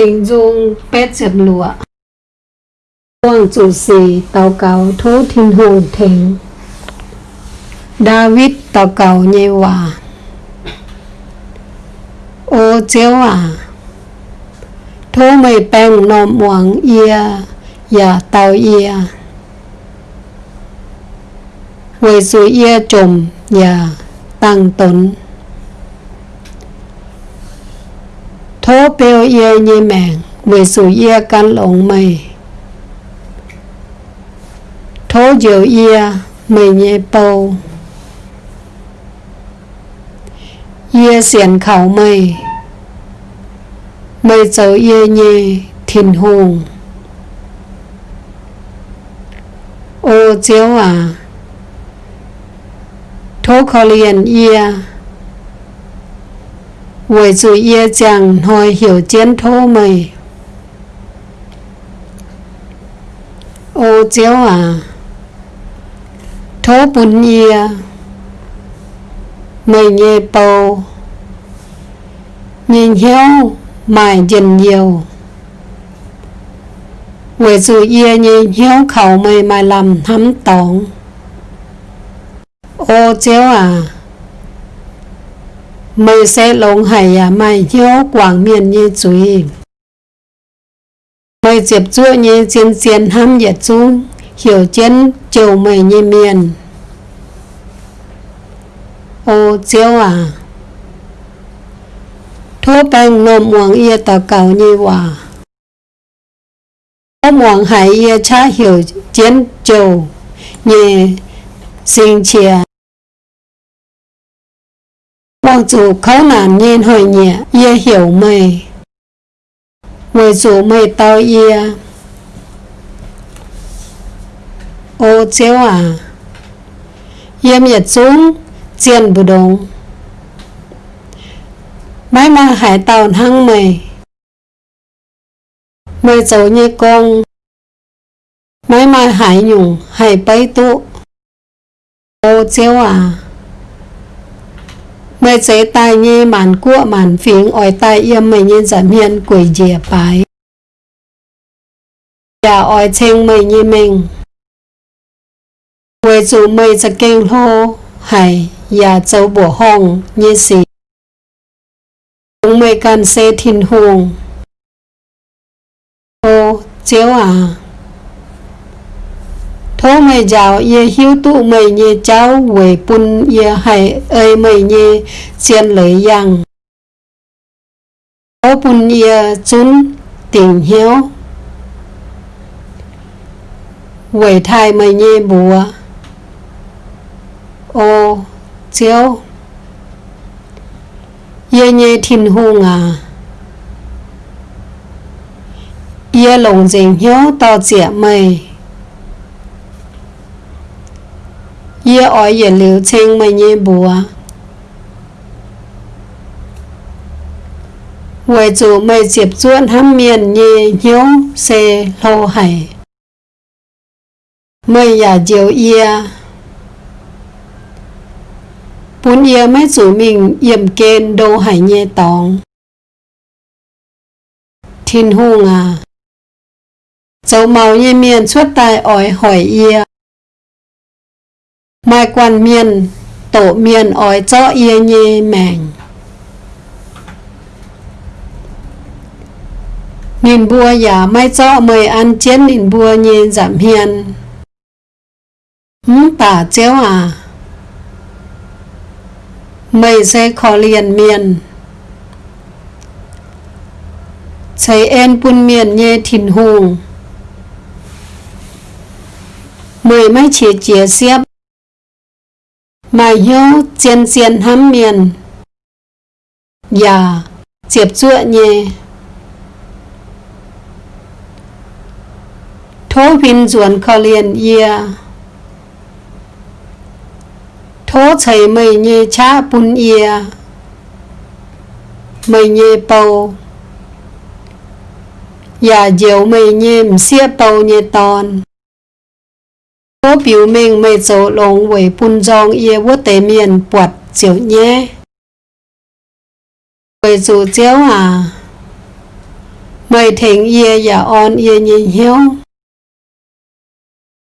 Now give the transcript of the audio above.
sinh dung bét dẹp lụa. Quang chủ sĩ tàu cáo thố thiên hồn thỉnh David tàu cáo nhê hòa. Ô chéo à thố mây bèng nộm hoàng ia và tàu ia. Với sự ia trùm và tăng tốn thố bèo yê nhì mèng với sự yê căn lộn mây thố dịu yê mây nhẹ bầu. Yê xiển khảo mây mây dấu yê nhì thìn hùng. Ô chiếu à thố khó liền yê với chủ hiểu ô à thố bún ia mày nhẹ bầu, nhìn hiếu mài dần nhiều. Với chủ ia nhìn hiếu khẩu mày mài làm thắm tổng ô chiếu à mày sẽ lông hải à mày hiếu quảng miền như chuối mày diệp chúa như chiến chiến ham nhiệt chung hiểu chiến chiều mày như miền ô chiếu à thua bang nôm hoàng ia tà cầu như hòa có hoàng hải ia cha hiểu chiến chiều như sinh chia Hoàng chủ khấu nản nhiên hồi nhẹ, ia hiểu mày. Người chủ mày tao ia. Ô chiếu à. Ia miệt xuống, chiên bù đông. Mãi mà hải tàu hăng mày. Mày dấu như con. Mãi mà hải nhung, hải bấy tụ. Ô chiếu à mày chế tai nhi màn cua màn phiến ỏi tai yêm mày nhiên giảm hiền quỷ dìa bái. Dạ ỏi chênh mày như mình. Quê chủ mày sẽ kinh hô. Hay dạ châu bổ hồng như xì. Chúng mày cần xe thiên hùng. Ô chiếu à thô mày giàu, ye hiếu tụ mày nhé cháu về bún ye hay ơi mày nhé xiên lấy yang thô bún ye chun tình hiếu. Về thai mày nhé bùa. Ô chiếu. Ye nhé thiên hùng à ye lồng dình hiếu to dịa mày ye ỏi ye liu chen mà ye bùa Vậy dù mày dịp ruộn hâm miền nhì nhếu xe lâu hải Mày giả diều yê Bốn yê mấy dù mình yểm kên đâu hải nhẹ tóng Thiên hùng à Dấu màu nhẹ miền suốt tai ói hỏi yê mai quan miền tổ miền ói cho yên nhê mèn nhìn bùa giả mai cho mời ăn chén nhìn bùa nhê giảm hiền. Hứ tả chéo à? Mày sẽ khó liền miền. Thấy en buôn miền nhê thìn hùng mười mấy chế chế xếp mà yêu chen chen hám miền. Dạ, Và chiếp chua nhé. Thố vinh ruột khó liền ia thố chảy mây nhé cha bún ia mây nhé bầu. Và dẻo mây nhé mxia bầu nhé tòn có biểu mình mày chỗ lòng với bùn dòng yê vô tế miền bọt chiều nhé. Với chủ chiếu à. Mày thỉnh yê giả on yê nhìn hiếu.